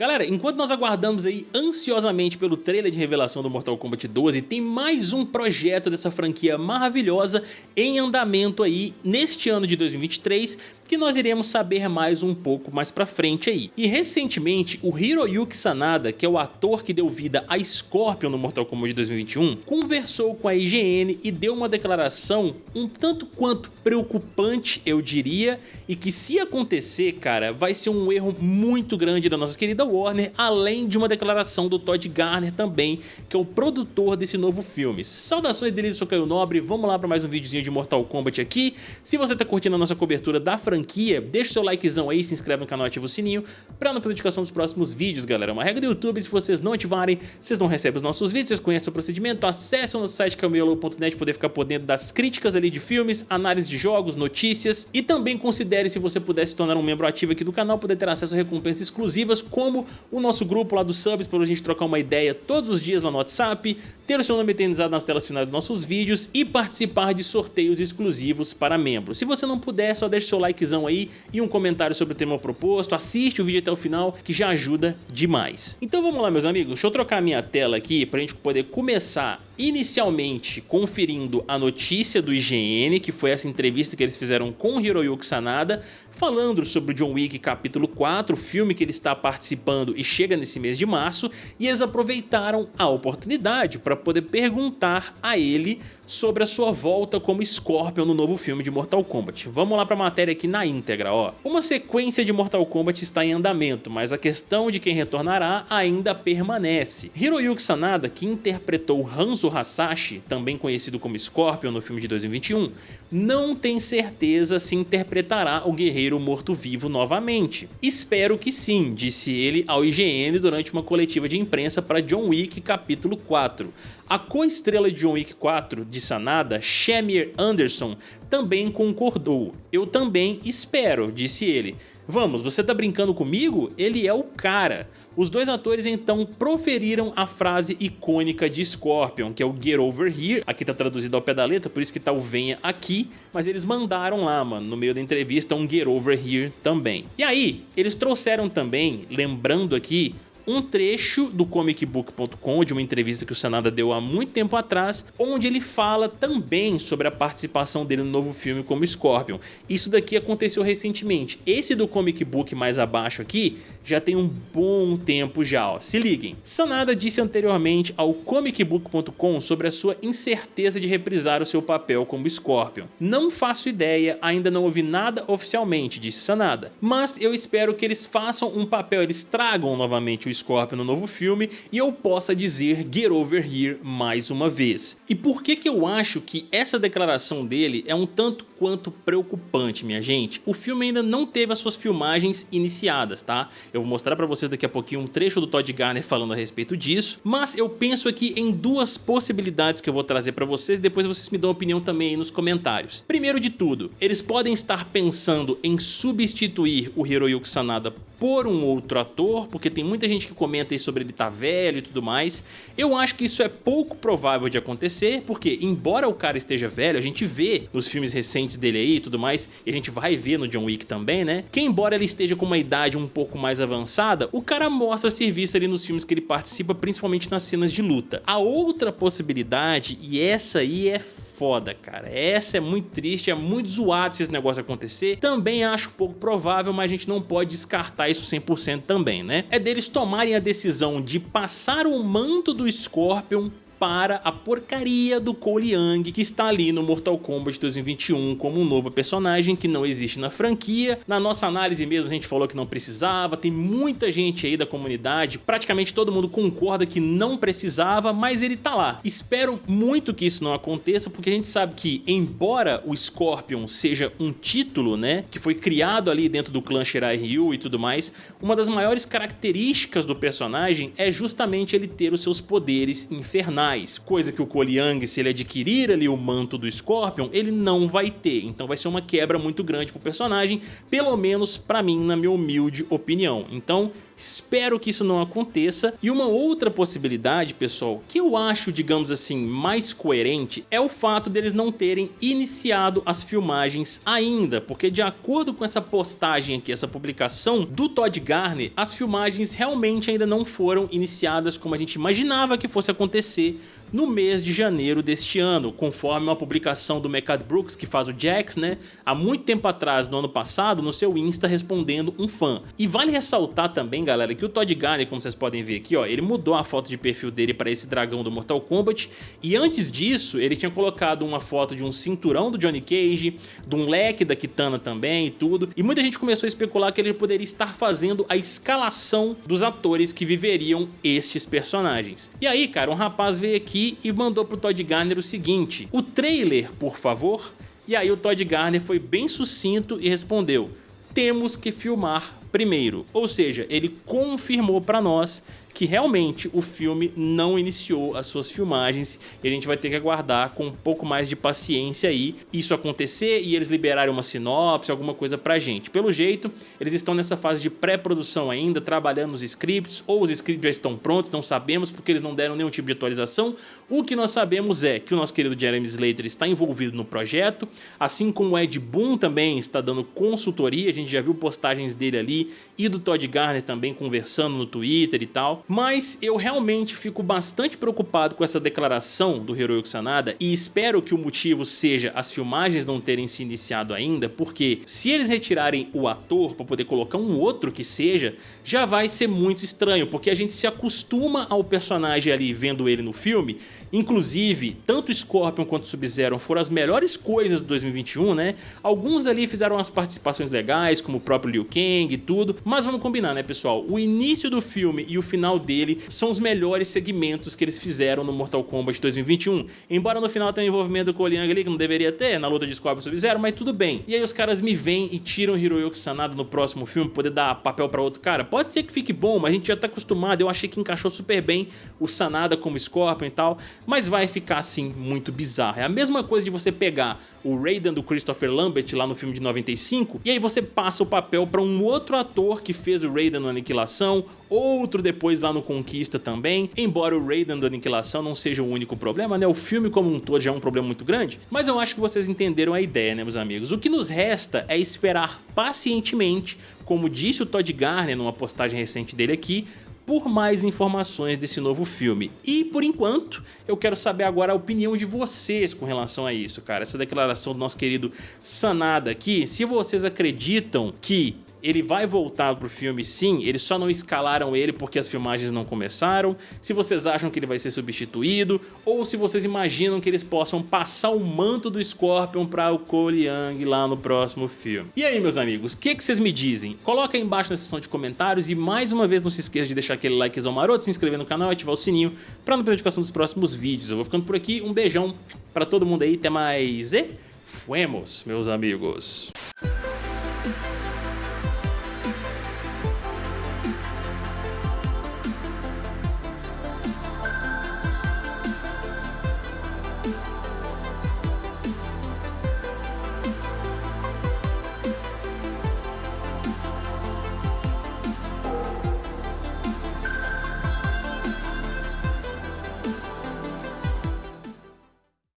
Galera, enquanto nós aguardamos aí ansiosamente pelo trailer de revelação do Mortal Kombat 12, tem mais um projeto dessa franquia maravilhosa em andamento aí neste ano de 2023, que nós iremos saber mais um pouco mais pra frente aí. E recentemente, o Hiroyuki Sanada, que é o ator que deu vida a Scorpion no Mortal Kombat 2021, conversou com a IGN e deu uma declaração um tanto quanto preocupante, eu diria, e que se acontecer, cara, vai ser um erro muito grande da nossa querida Warner, além de uma declaração do Todd Garner também, que é o produtor desse novo filme. Saudações deles, eu sou Caio Nobre, vamos lá para mais um videozinho de Mortal Kombat aqui. Se você tá curtindo a nossa cobertura da franquia, franquia, deixa o seu likezão aí, se inscreve no canal e ativa o sininho pra não perder notificação dos próximos vídeos, galera. É uma regra do YouTube, se vocês não ativarem, vocês não recebem os nossos vídeos, vocês conhecem o procedimento, acesse o nosso site camelo.net poder ficar por dentro das críticas ali de filmes, análise de jogos, notícias e também considere se você puder se tornar um membro ativo aqui do canal, poder ter acesso a recompensas exclusivas como o nosso grupo lá do Subs, para a gente trocar uma ideia todos os dias lá no WhatsApp, ter o seu nome eternizado nas telas finais dos nossos vídeos e participar de sorteios exclusivos para membros. Se você não puder, só deixe seu likezão aí e um comentário sobre o tema proposto, assiste o vídeo até o final que já ajuda demais. Então vamos lá meus amigos, deixa eu trocar a minha tela aqui para a gente poder começar inicialmente conferindo a notícia do IGN, que foi essa entrevista que eles fizeram com Hiroyuki Sanada, falando sobre o John Wick capítulo 4, o filme que ele está participando e chega nesse mês de março, e eles aproveitaram a oportunidade para poder perguntar a ele sobre a sua volta como Scorpion no novo filme de Mortal Kombat. Vamos lá para a matéria aqui na íntegra, ó. Uma sequência de Mortal Kombat está em andamento, mas a questão de quem retornará ainda permanece. Hiroyuki Sanada, que interpretou Hanzo Hasashi, também conhecido como Scorpion no filme de 2021, não tem certeza se interpretará o guerreiro morto-vivo novamente. Espero que sim, disse ele ao IGN durante uma coletiva de imprensa para John Wick capítulo 4. A co-estrela de John Wick 4 de Sanada, Shamir Anderson, também concordou. Eu também espero, disse ele. Vamos, você tá brincando comigo? Ele é o cara. Os dois atores então proferiram a frase icônica de Scorpion, que é o Get Over Here, aqui tá traduzido ao pé da letra, por isso que tá o venha aqui, mas eles mandaram lá, mano, no meio da entrevista um Get Over Here também. E aí, eles trouxeram também, lembrando aqui, um trecho do comicbook.com de uma entrevista que o Sanada deu há muito tempo atrás, onde ele fala também sobre a participação dele no novo filme como Scorpion. Isso daqui aconteceu recentemente. Esse do comic book mais abaixo aqui já tem um bom tempo já, ó. se liguem. Sanada disse anteriormente ao comicbook.com sobre a sua incerteza de reprisar o seu papel como Scorpion. Não faço ideia, ainda não ouvi nada oficialmente, disse Sanada, mas eu espero que eles façam um papel, eles tragam novamente o Scorpion no novo filme e eu possa dizer Get Over Here mais uma vez. E por que que eu acho que essa declaração dele é um tanto quanto preocupante, minha gente? O filme ainda não teve as suas filmagens iniciadas, tá? Eu vou mostrar pra vocês daqui a pouquinho um trecho do Todd Garner falando a respeito disso, mas eu penso aqui em duas possibilidades que eu vou trazer pra vocês, depois vocês me dão opinião também aí nos comentários. Primeiro de tudo, eles podem estar pensando em substituir o Hiroyuki Sanada por um outro ator, porque tem muita gente que comenta aí sobre ele estar tá velho e tudo mais. Eu acho que isso é pouco provável de acontecer, porque embora o cara esteja velho, a gente vê nos filmes recentes dele aí e tudo mais, e a gente vai ver no John Wick também, né? Que embora ele esteja com uma idade um pouco mais avançada, o cara mostra serviço ali nos filmes que ele participa, principalmente nas cenas de luta. A outra possibilidade, e essa aí é foda, cara. Essa é muito triste, é muito zoado se esse negócio acontecer. Também acho pouco provável, mas a gente não pode descartar isso 100% também, né? É deles tomarem a decisão de passar o manto do Scorpion para a porcaria do Cole Young que está ali no Mortal Kombat 2021 como um novo personagem que não existe na franquia. Na nossa análise mesmo a gente falou que não precisava, tem muita gente aí da comunidade, praticamente todo mundo concorda que não precisava, mas ele tá lá. Espero muito que isso não aconteça, porque a gente sabe que, embora o Scorpion seja um título, né, que foi criado ali dentro do clã Shirai Ryu e tudo mais, uma das maiores características do personagem é justamente ele ter os seus poderes infernais legais, coisa que o Young, se ele adquirir ali o manto do Scorpion, ele não vai ter, então vai ser uma quebra muito grande pro personagem, pelo menos pra mim, na minha humilde opinião. Então, Espero que isso não aconteça. E uma outra possibilidade, pessoal, que eu acho, digamos assim, mais coerente, é o fato deles não terem iniciado as filmagens ainda, porque de acordo com essa postagem aqui, essa publicação do Todd Garner, as filmagens realmente ainda não foram iniciadas como a gente imaginava que fosse acontecer no mês de janeiro deste ano, conforme uma publicação do Mecad Brooks, que faz o Jax, né, há muito tempo atrás, no ano passado, no seu Insta respondendo um fã. E vale ressaltar também, galera, que o Todd Garner, como vocês podem ver aqui, ó, ele mudou a foto de perfil dele para esse dragão do Mortal Kombat, e antes disso, ele tinha colocado uma foto de um cinturão do Johnny Cage, de um leque da Kitana também e tudo, e muita gente começou a especular que ele poderia estar fazendo a escalação dos atores que viveriam estes personagens. E aí, cara, um rapaz veio aqui aqui e mandou pro Todd Garner o seguinte, o trailer, por favor? E aí o Todd Garner foi bem sucinto e respondeu, temos que filmar primeiro. Ou seja, ele confirmou para nós que realmente o filme não iniciou as suas filmagens e a gente vai ter que aguardar com um pouco mais de paciência aí isso acontecer e eles liberarem uma sinopse, alguma coisa pra gente. Pelo jeito, eles estão nessa fase de pré-produção ainda, trabalhando nos scripts, ou os scripts já estão prontos, não sabemos porque eles não deram nenhum tipo de atualização. O que nós sabemos é que o nosso querido Jeremy Slater está envolvido no projeto, assim como o Ed Boon também está dando consultoria, a gente já viu postagens dele ali e do Todd Garner também conversando no Twitter e tal mas eu realmente fico bastante preocupado com essa declaração do Hiroyuki Sanada e espero que o motivo seja as filmagens não terem se iniciado ainda, porque se eles retirarem o ator para poder colocar um outro que seja, já vai ser muito estranho, porque a gente se acostuma ao personagem ali vendo ele no filme, inclusive tanto Scorpion quanto Sub-Zero foram as melhores coisas do 2021, né? Alguns ali fizeram umas participações legais, como o próprio Liu Kang e tudo, mas vamos combinar, né pessoal? O início do filme e o final final dele são os melhores segmentos que eles fizeram no Mortal Kombat 2021. Embora no final tenha um envolvimento com o Liang ali, que não deveria ter, na luta de Scorpion Sub-Zero, mas tudo bem. E aí os caras me vêm e tiram Hiroyuki Sanada no próximo filme, poder dar papel pra outro cara. Pode ser que fique bom, mas a gente já tá acostumado, eu achei que encaixou super bem o Sanada como Scorpion e tal, mas vai ficar assim muito bizarro. É a mesma coisa de você pegar o Raiden do Christopher Lambert lá no filme de 95, e aí você passa o papel para um outro ator que fez o Raiden no Aniquilação, outro depois lá no Conquista também, embora o Raiden do Aniquilação não seja o único problema, né? O filme como um todo já é um problema muito grande, mas eu acho que vocês entenderam a ideia, né, meus amigos? O que nos resta é esperar pacientemente, como disse o Todd Garner numa postagem recente dele aqui, por mais informações desse novo filme. E por enquanto, eu quero saber agora a opinião de vocês com relação a isso, cara. Essa declaração do nosso querido Sanada aqui, se vocês acreditam que ele vai voltar pro filme sim, eles só não escalaram ele porque as filmagens não começaram, se vocês acham que ele vai ser substituído, ou se vocês imaginam que eles possam passar o manto do Scorpion para o Cole Young lá no próximo filme. E aí meus amigos, o que, que vocês me dizem? Coloca aí embaixo na seção de comentários e mais uma vez não se esqueça de deixar aquele likezão maroto, se inscrever no canal e ativar o sininho para não perder notificação dos próximos vídeos. Eu vou ficando por aqui, um beijão para todo mundo aí, até mais e fuemos meus amigos. Bye.